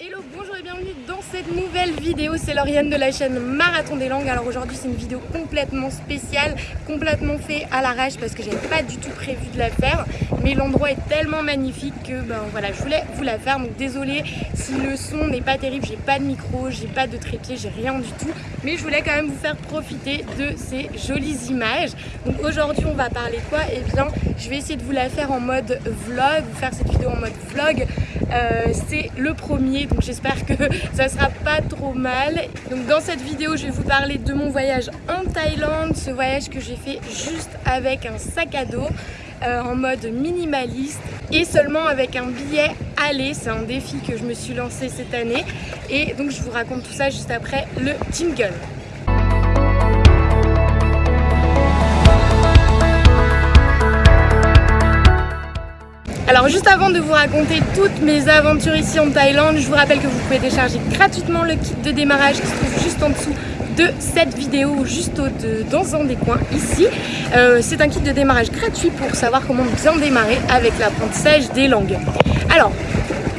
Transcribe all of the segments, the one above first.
it bonjour et bienvenue dans cette nouvelle vidéo, c'est Lauriane de la chaîne Marathon des Langues. Alors aujourd'hui c'est une vidéo complètement spéciale, complètement fait à l'arrache parce que j'avais pas du tout prévu de la faire. Mais l'endroit est tellement magnifique que ben voilà, je voulais vous la faire. Donc désolée si le son n'est pas terrible, j'ai pas de micro, j'ai pas de trépied, j'ai rien du tout. Mais je voulais quand même vous faire profiter de ces jolies images. Donc aujourd'hui on va parler quoi? Eh bien je vais essayer de vous la faire en mode vlog, vous faire cette vidéo en mode vlog. Euh, c'est le premier donc j'espère que ça sera pas trop mal. Donc dans cette vidéo je vais vous parler de mon voyage en Thaïlande, ce voyage que j'ai fait juste avec un sac à dos. Euh, en mode minimaliste et seulement avec un billet aller. C'est un défi que je me suis lancé cette année et donc je vous raconte tout ça juste après le jingle. Alors juste avant de vous raconter toutes mes aventures ici en Thaïlande, je vous rappelle que vous pouvez télécharger gratuitement le kit de démarrage qui se trouve juste en dessous de cette vidéo, juste au de, dans un des coins ici. Euh, c'est un kit de démarrage gratuit pour savoir comment bien démarrer avec l'apprentissage des langues. Alors,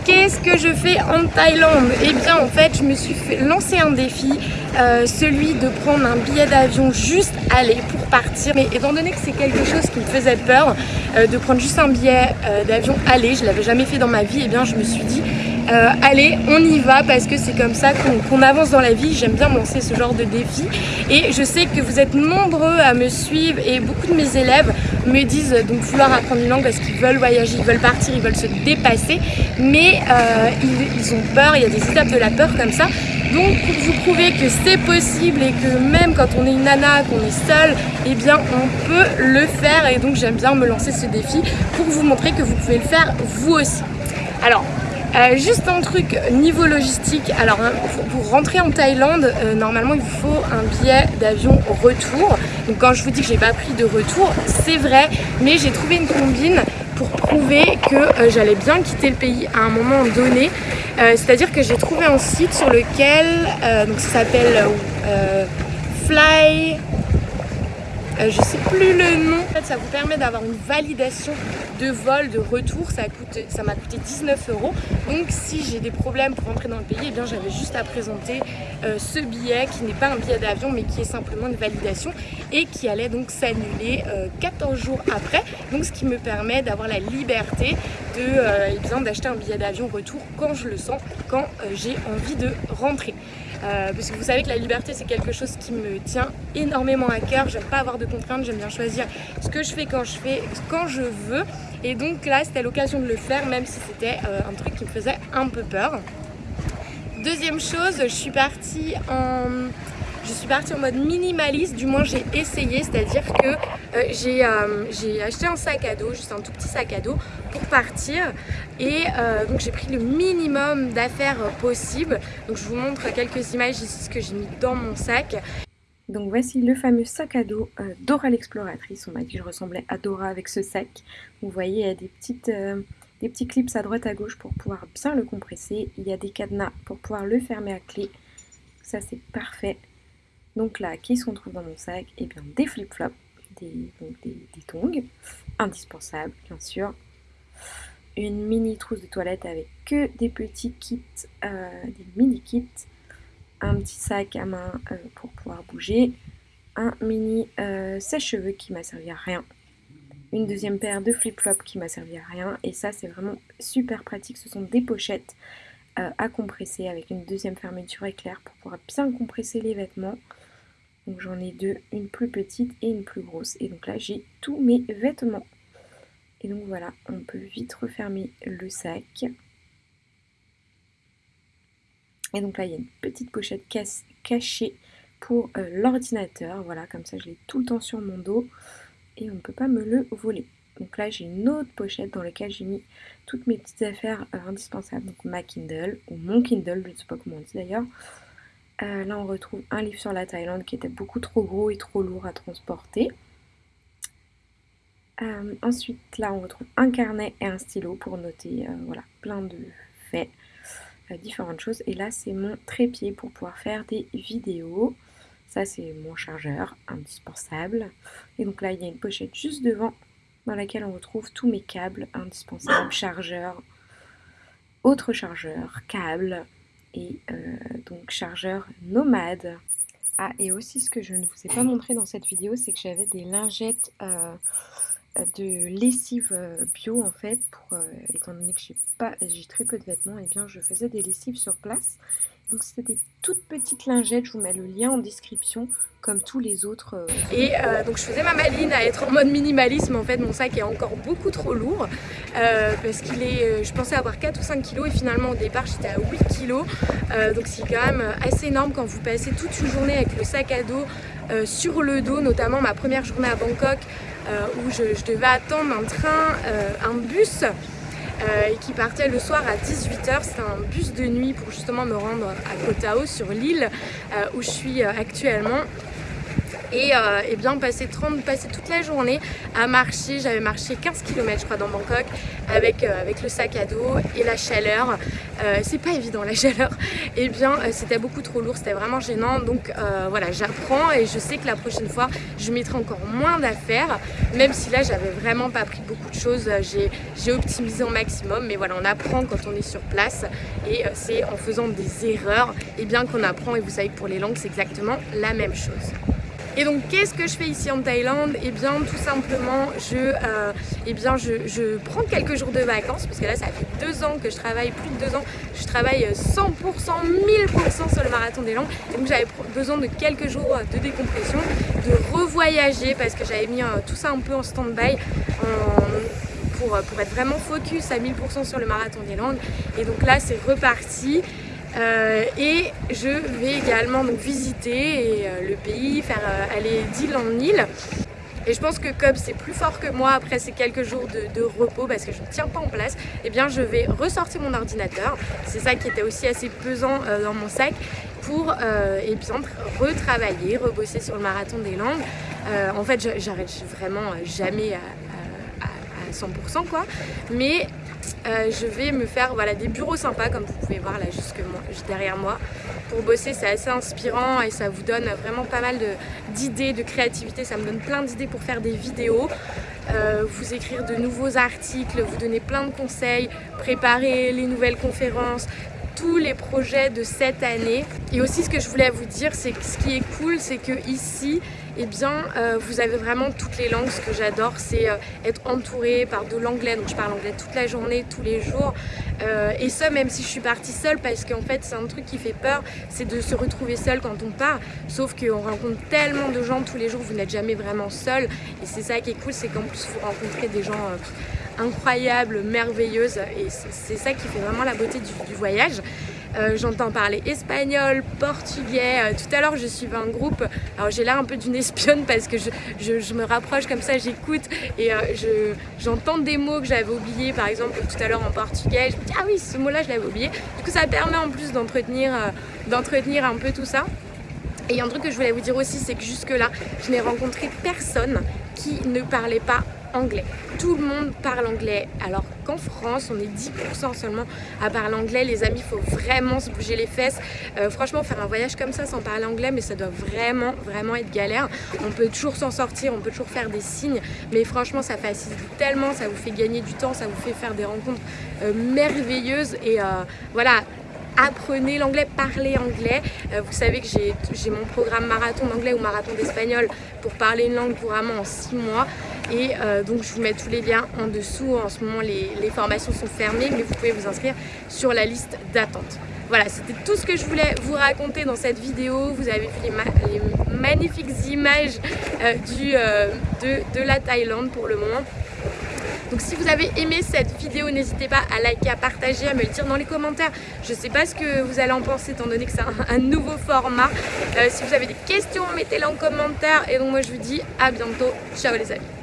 Qu'est-ce que je fais en Thaïlande? Eh bien en fait je me suis fait lancer un défi, euh, celui de prendre un billet d'avion juste aller pour partir. Mais étant donné que c'est quelque chose qui me faisait peur euh, de prendre juste un billet euh, d'avion aller, je l'avais jamais fait dans ma vie, eh bien je me suis dit allez on y va parce que c'est comme ça qu'on avance dans la vie. J'aime bien lancer ce genre de défi et je sais que vous êtes nombreux à me suivre et beaucoup de mes élèves me disent donc vouloir apprendre une langue parce qu'ils veulent voyager, ils veulent partir, ils veulent se dépasser mais euh, ils, ont peur, il y a des étapes de la peur comme ça. Donc pour vous prouver que c'est possible et que même quand on est une nana, qu'on est seul, eh bien on peut le faire et donc j'aime bien me lancer ce défi pour vous montrer que vous pouvez le faire vous aussi. Alors euh, juste un truc niveau logistique, alors hein, pour rentrer en Thaïlande, euh, normalement il vous faut un billet d'avion retour. Donc quand je vous dis que j'ai pas pris de retour, c'est vrai, mais j'ai trouvé une combine pour prouver que euh, j'allais bien quitter le pays à un moment donné. C'est-à-dire que j'ai trouvé un site sur lequel, donc ça s'appelle Fly euh, je sais plus le nom. En fait, ça vous permet d'avoir une validation de vol, de retour. Ça m'a coûté 19 euros. Donc si j'ai des problèmes pour rentrer dans le pays, eh bien j'avais juste à présenter euh, ce billet qui n'est pas un billet d'avion mais qui est simplement une validation et qui allait donc s'annuler 14 euh, jours après. Donc ce qui me permet d'avoir la liberté de eh d'acheter un billet d'avion retour quand je le sens, quand j'ai envie de rentrer. Euh, parce que vous savez que la liberté c'est quelque chose qui me tient énormément à cœur, j'aime pas avoir de contraintes, j'aime bien choisir ce que je fais quand je fais, quand je veux et donc là c'était l'occasion de le faire même si c'était euh, un truc qui me faisait un peu peur. Deuxième chose, je suis partie en je suis partie en mode minimaliste, du moins j'ai essayé, c'est-à-dire que euh, euh, j'ai acheté un sac à dos, juste un tout petit sac à dos pour partir et donc j'ai pris le minimum d'affaires possible. Donc je vous montre quelques images ici, ce que j'ai mis dans mon sac. Donc voici le fameux sac à dos Dora l'exploratrice. On m'a dit que je ressemblais à Dora avec ce sac. Vous voyez, il y a des, petites, des petits clips à droite à gauche pour pouvoir bien le compresser. Il y a des cadenas pour pouvoir le fermer à clé. Ça c'est parfait. Donc là, qu'est-ce qu'on trouve dans mon sac? Eh bien, des flip-flops, des, des, tongs, indispensables bien sûr. Une mini trousse de toilette avec que des petits kits, euh, des mini kits. Un petit sac à main euh, pour pouvoir bouger. Un mini euh, sèche-cheveux qui m'a servi à rien. Une deuxième paire de flip-flops qui m'a servi à rien. Et ça, c'est vraiment super pratique. Ce sont des pochettes à compresser avec une deuxième fermeture éclair pour pouvoir bien compresser les vêtements. Donc j'en ai deux, une plus petite et une plus grosse. Et donc là j'ai tous mes vêtements. Et donc voilà, on peut vite refermer le sac. Et donc là il y a une petite pochette cachée pour euh, l'ordinateur. Voilà, comme ça je l'ai tout le temps sur mon dos. Et on ne peut pas me le voler. Donc là j'ai une autre pochette dans laquelle j'ai mis toutes mes petites affaires euh, indispensables. Donc ma Kindle, ou mon Kindle, je ne sais pas comment on dit d'ailleurs. Euh, là, on retrouve un livre sur la Thaïlande qui était beaucoup trop gros et trop lourd à transporter. Ensuite, là, on retrouve un carnet et un stylo pour noter voilà, plein de faits, différentes choses. Et là, c'est mon trépied pour pouvoir faire des vidéos. Ça, c'est mon chargeur indispensable. Et donc là, il y a une pochette juste devant dans laquelle on retrouve tous mes câbles indispensables, chargeurs, autre chargeur, câble et euh, donc chargeur nomade. Ah et aussi ce que je ne vous ai pas montré dans cette vidéo c'est que j'avais des lingettes euh, de lessive bio en fait pour étant donné que j'ai pas j'ai très peu de vêtements eh bien je faisais des lessives sur place donc c'était des toutes petites lingettes, je vous mets le lien en description comme tous les autres. Euh. Et euh, donc je faisais ma maline à être en mode minimalisme en fait, mon sac est encore beaucoup trop lourd euh, parce qu'il est, je pensais avoir 4 ou 5 kilos et finalement au départ j'étais à 8 kilos donc c'est quand même assez énorme quand vous passez toute une journée avec le sac à dos sur le dos, notamment ma première journée à Bangkok où je, devais attendre un train, un bus euh, qui partait le soir à 18h. C'était un bus de nuit pour justement me rendre à Koh Tao sur l'île euh, où je suis euh, actuellement et, euh, bien passer, 30, passer toute la journée à marcher, j'avais marché 15 km je crois dans Bangkok avec, euh, avec le sac à dos et la chaleur, euh, c'est pas évident la chaleur, et bien c'était beaucoup trop lourd, c'était vraiment gênant. Donc voilà j'apprends et je sais que la prochaine fois je mettrai encore moins d'affaires. Même si là j'avais vraiment pas pris beaucoup de choses, j'ai optimisé au maximum. Mais voilà on apprend quand on est sur place et c'est en faisant des erreurs et bien qu'on apprend. Et vous savez que pour les langues c'est exactement la même chose. Et donc qu'est-ce que je fais ici en Thaïlande? Eh bien tout simplement je, euh, eh bien, je, prends quelques jours de vacances parce que là ça fait deux ans que je travaille, plus de deux ans, je travaille 100%, 1000% sur le marathon des langues et donc j'avais besoin de quelques jours de décompression, de revoyager parce que j'avais mis euh, tout ça un peu en stand-by pour, pour être vraiment focus à 1000% sur le marathon des langues et donc là c'est reparti euh, et je vais également donc, visiter euh, le pays, faire euh, aller d'île en île. Et je pense que comme c'est plus fort que moi après ces quelques jours de, repos parce que je ne tiens pas en place, eh bien je vais ressortir mon ordinateur. C'est ça qui était aussi assez pesant dans mon sac pour eh retravailler, rebosser sur le marathon des langues. en fait, j'arrête vraiment jamais à, à 100% quoi. Mais euh, je vais me faire voilà, des bureaux sympas comme vous pouvez voir là juste derrière moi. Pour bosser c'est assez inspirant et ça vous donne vraiment pas mal d'idées de, créativité. Ça me donne plein d'idées pour faire des vidéos. Euh, vous écrire de nouveaux articles vous donner plein de conseils préparer les nouvelles conférences tous les projets de cette année. Et aussi ce que je voulais vous dire, c'est que ce qui est cool, c'est que ici, eh bien, euh, vous avez vraiment toutes les langues. Ce que j'adore, c'est euh, être entourée par de l'anglais. Donc je parle anglais toute la journée, tous les jours. Euh, et ça, même si je suis partie seule, parce qu'en fait, c'est un truc qui fait peur, c'est de se retrouver seule quand on part. Sauf qu'on rencontre tellement de gens tous les jours, vous n'êtes jamais vraiment seul. Et c'est ça qui est cool, c'est qu'en plus, vous rencontrez des gens incroyable, merveilleuse et c'est ça qui fait vraiment la beauté du, voyage. Euh, j'entends parler espagnol, portugais. Euh, tout à l'heure, je suivais un groupe. Alors, j'ai l'air un peu d'une espionne parce que je, me rapproche comme ça, j'écoute et euh, j'entends des mots que j'avais oubliés. Par exemple, tout à l'heure en portugais, je me dis ah oui, ce mot-là, je l'avais oublié. Du coup, ça permet en plus d'entretenir un peu tout ça. Et un truc que je voulais vous dire aussi, c'est que jusque là, je n'ai rencontré personne qui ne parlait pas anglais. Tout le monde parle anglais, alors qu'en France, on est 10% seulement à parler anglais. Les amis, il faut vraiment se bouger les fesses. Euh, franchement, faire un voyage comme ça sans parler anglais, mais ça doit vraiment, vraiment être galère. On peut toujours s'en sortir, on peut toujours faire des signes, mais franchement, ça facilite tellement, ça vous fait gagner du temps, ça vous fait faire des rencontres euh, merveilleuses. Et euh, voilà, apprenez l'anglais, parlez anglais. Euh, vous savez que j'ai mon programme marathon d'anglais ou marathon d'espagnol pour parler une langue couramment en 6 mois. Et euh, donc je vous mets tous les liens en dessous. En ce moment les, formations sont fermées mais vous pouvez vous inscrire sur la liste d'attente. Voilà, c'était tout ce que je voulais vous raconter dans cette vidéo. Vous avez vu les, magnifiques images euh, de la Thaïlande pour le moment. Donc si vous avez aimé cette vidéo, n'hésitez pas à liker, à partager, à me le dire dans les commentaires. Je ne sais pas ce que vous allez en penser étant donné que c'est un, nouveau format. Euh, si vous avez des questions, mettez-les en commentaire. Et donc moi je vous dis à bientôt. Ciao les amis